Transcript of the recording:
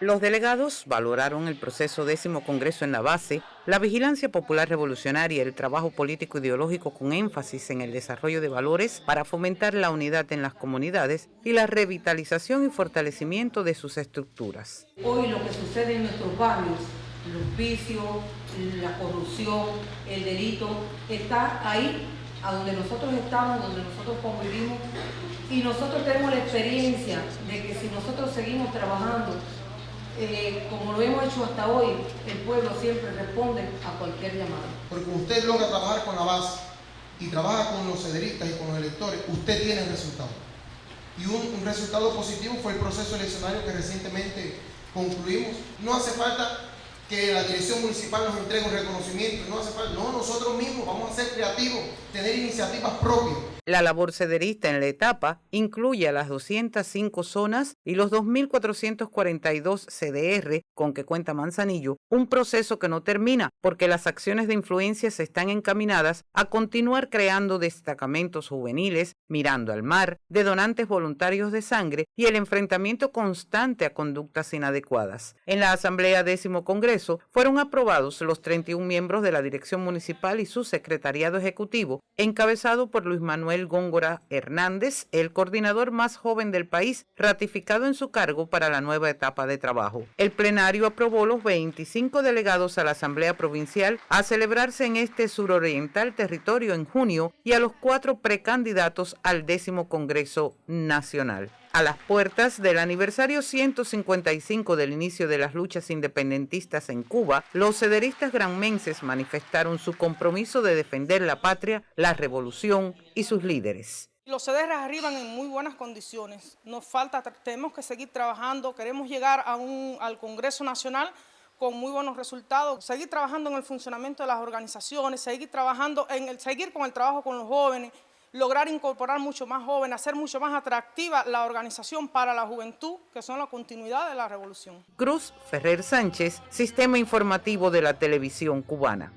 Los delegados valoraron el proceso décimo Congreso en la base, la vigilancia popular revolucionaria, el trabajo político ideológico con énfasis en el desarrollo de valores para fomentar la unidad en las comunidades y la revitalización y fortalecimiento de sus estructuras. Hoy lo que sucede en nuestros barrios, los vicios, la corrupción, el delito, está ahí, a donde nosotros estamos, donde nosotros convivimos, y nosotros tenemos la experiencia de que si nosotros seguimos trabajando como lo hemos hecho hasta hoy, el pueblo siempre responde a cualquier llamada. Porque usted logra trabajar con la base y trabaja con los cederistas y con los electores, usted tiene el resultado. Y un, un resultado positivo fue el proceso eleccionario que recientemente concluimos. No hace falta que la dirección municipal nos entregue un reconocimiento, no hace falta, no, nosotros mismos vamos a ser creativos, tener iniciativas propias. La labor cederista en la etapa incluye a las 205 zonas y los 2.442 CDR con que cuenta Manzanillo, un proceso que no termina porque las acciones de influencia se están encaminadas a continuar creando destacamentos juveniles, mirando al mar, de donantes voluntarios de sangre y el enfrentamiento constante a conductas inadecuadas. En la Asamblea Décimo Fueron aprobados los 31 miembros de la Dirección Municipal y su Secretariado Ejecutivo, encabezado por Luis Manuel Góngora Hernández, el coordinador más joven del país, ratificado en su cargo para la nueva etapa de trabajo. El plenario aprobó los 25 delegados a la Asamblea Provincial a celebrarse en este suroriental territorio en junio y a los cuatro precandidatos al décimo Congreso Nacional. A las puertas del aniversario 155 del inicio de las luchas independentistas en Cuba, los cederistas granmenses manifestaron su compromiso de defender la patria, la revolución y sus líderes. Los CDR arriban en muy buenas condiciones. Nos falta, tenemos que seguir trabajando, queremos llegar al Congreso Nacional con muy buenos resultados, seguir trabajando en el funcionamiento de las organizaciones, seguir trabajando en el, seguir con el trabajo con los jóvenes, lograr incorporar mucho más jóvenes, hacer mucho más atractiva la organización para la juventud, que son la continuidad de la revolución. Cruz Ferrer Sánchez, Sistema Informativo de la Televisión Cubana.